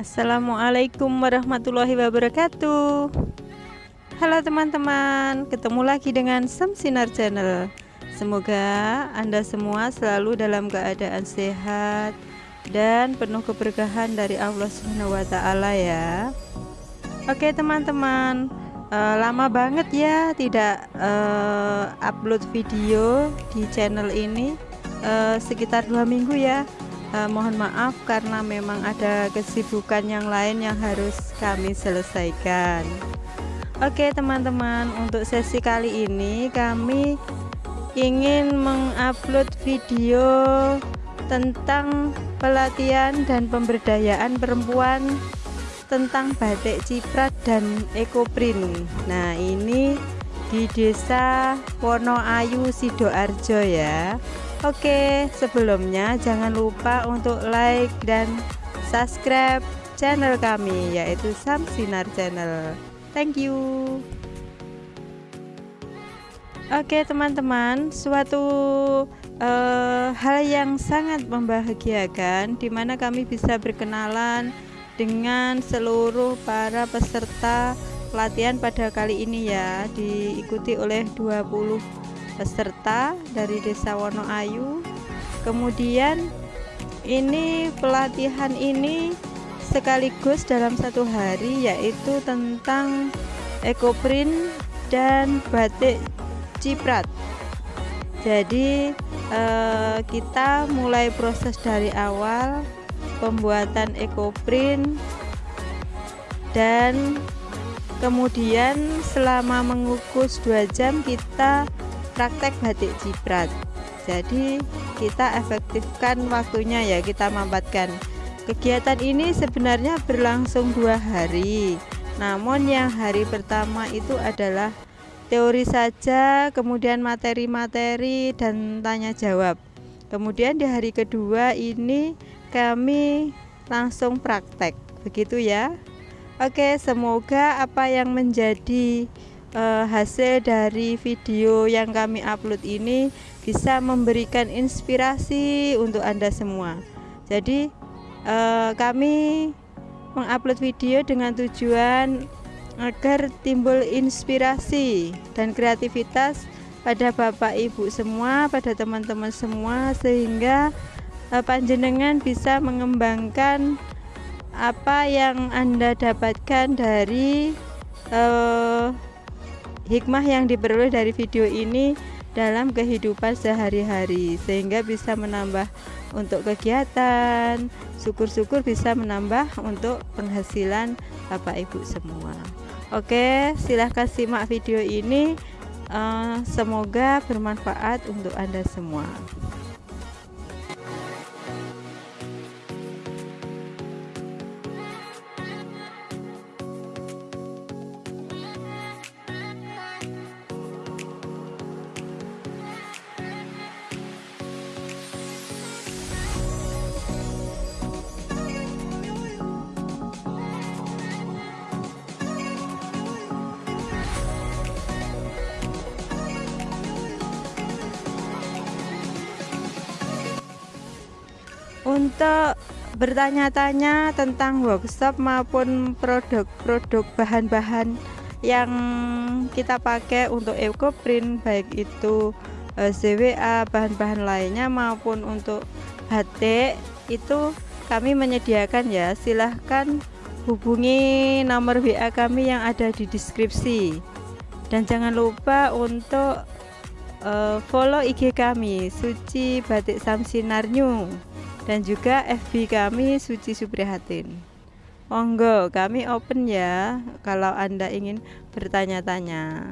Assalamualaikum warahmatullahi wabarakatuh. Halo teman-teman Ketemu lagi dengan Samsinar Channel. Semoga Anda semua selalu dalam keadaan sehat Dan penuh keberkahan dari Allah SWT ya. Oke teman-teman uh, Lama banget ya Tidak uh, upload video di channel ini. Uh, Sekitar dua minggu ya uh, mohon maaf karena memang ada kesibukan yang lain yang harus kami selesaikan. Oke teman-teman untuk sesi kali ini kami ingin mengupload video tentang pelatihan dan pemberdayaan perempuan tentang batik ciprat dan ekoprint. Nah ini di desa Wonoayu Sidoarjo ya Oke, sebelumnya jangan lupa untuk like dan subscribe channel kami yaitu Samsinar Channel. Thank you. Oke, teman-teman, suatu uh, hal yang sangat membahagiakan di mana kami bisa berkenalan dengan seluruh para peserta pelatihan pada kali ini ya, diikuti oleh 20 peserta dari Desa Wonoayu. Kemudian ini pelatihan ini sekaligus dalam satu hari yaitu tentang ekoprint dan batik ciprat. Jadi eh, kita mulai proses dari awal pembuatan ekoprint dan kemudian selama mengukus dua jam kita praktek batik ciprat jadi kita efektifkan waktunya ya kita mampatkan. Kegiatan ini sebenarnya berlangsung dua hari. Namun yang hari pertama itu adalah teori saja kemudian materi-materi dan tanya jawab. Kemudian di hari kedua ini kami langsung praktek. Begitu ya? Oke semoga apa yang menjadi uh, hasil dari video yang kami upload ini bisa memberikan inspirasi untuk Anda semua. Jadi uh, kami mengupload video dengan tujuan agar timbul inspirasi dan kreativitas pada Bapak Ibu semua, pada teman-teman semua sehingga uh, panjenengan bisa mengembangkan apa yang Anda dapatkan dari uh, hikmah yang diperoleh dari video ini dalam kehidupan sehari-hari sehingga bisa menambah untuk kegiatan syukur-syukur bisa menambah untuk penghasilan Bapak Ibu semua. Oke silahkan simak video ini. Uh, semoga bermanfaat untuk Anda semua bertanya-tanya tentang workshop maupun produk-produk bahan-bahan yang kita pakai untuk ekoprint baik itu eh, ZWA bahan-bahan lainnya maupun untuk batik itu kami menyediakan ya. Silahkan hubungi nomor WA kami yang ada di deskripsi. Dan jangan lupa untuk uh, follow IG kami Suci Batik Samsinar New dan juga FB kami Suci Suprihatin. Monggo kami open ya kalau anda ingin bertanya-tanya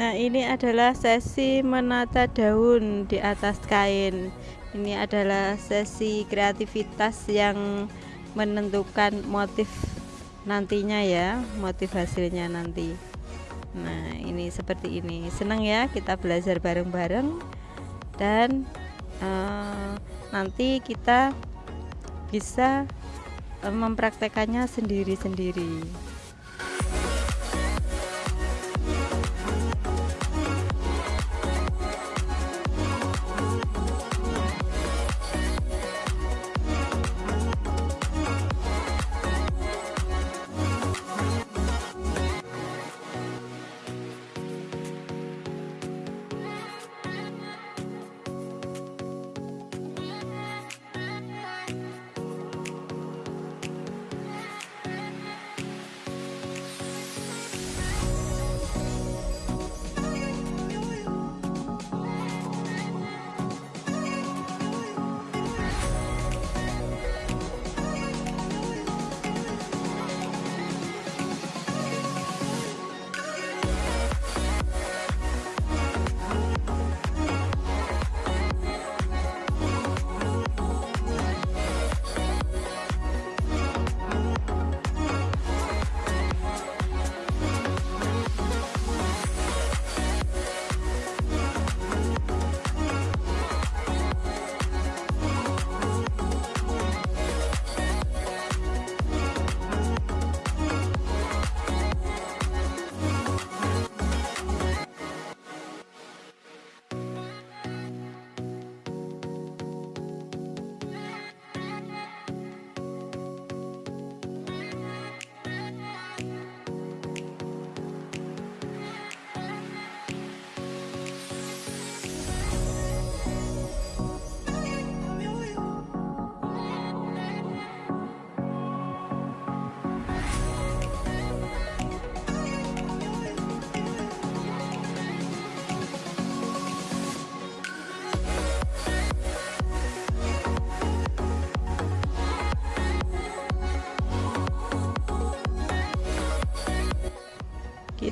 Nah ini adalah sesi menata daun di atas kain. Ini adalah sesi kreativitas yang menentukan motif nantinya ya Motif hasilnya nanti. Nah ini seperti ini. Senang ya kita belajar bareng-bareng. Dan uh, nanti kita bisa uh, mempraktekannya sendiri-sendiri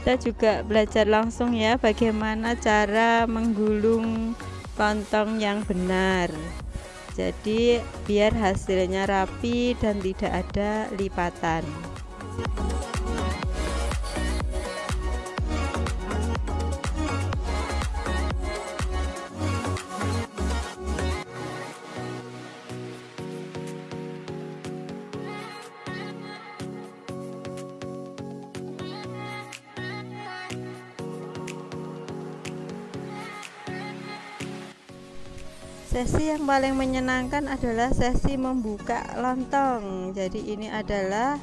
kita juga belajar langsung ya bagaimana cara menggulung lontong yang benar. Jadi biar hasilnya rapi dan tidak ada lipatan sesi yang paling menyenangkan adalah sesi membuka lontong. Jadi ini adalah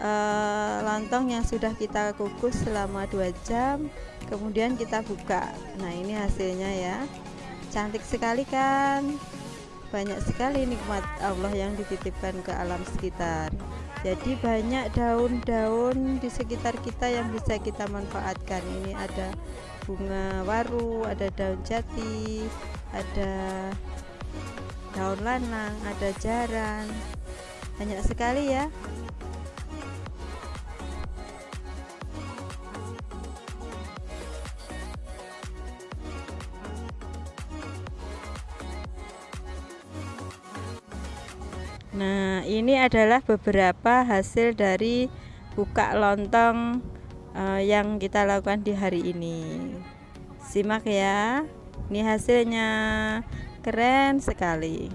uh, lontong yang sudah kita kukus selama dua jam kemudian kita buka. Nah ini hasilnya ya. Cantik sekali kan? Banyak sekali nikmat Allah yang dititipkan ke alam sekitar. Jadi banyak daun-daun di sekitar kita yang bisa kita manfaatkan. Ini ada bunga waru ada daun jati ada daun lanang ada jaran banyak sekali ya Nah, ini adalah beberapa hasil dari buka lontong uh, yang kita lakukan di hari ini. Simak ya. Ini hasilnya. Keren sekali.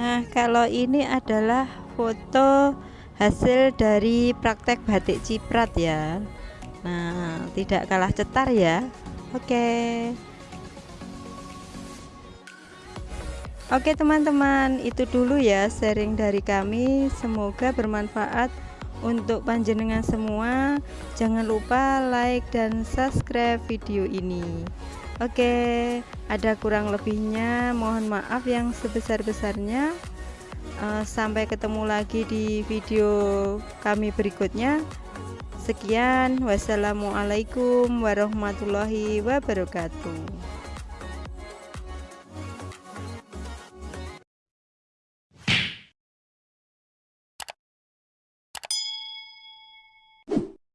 Nah kalau ini adalah foto hasil dari praktek batik ciprat ya. Nah tidak kalah cetar ya. Oke. Oke teman-teman itu dulu ya sharing dari kami. Semoga bermanfaat untuk panjenengan semua. Jangan lupa like dan subscribe video ini Oke ada kurang lebihnya. Mohon maaf yang sebesar-besarnya. Uh, sampai ketemu lagi di video kami berikutnya. Sekian. Wassalamualaikum warahmatullahi wabarakatuh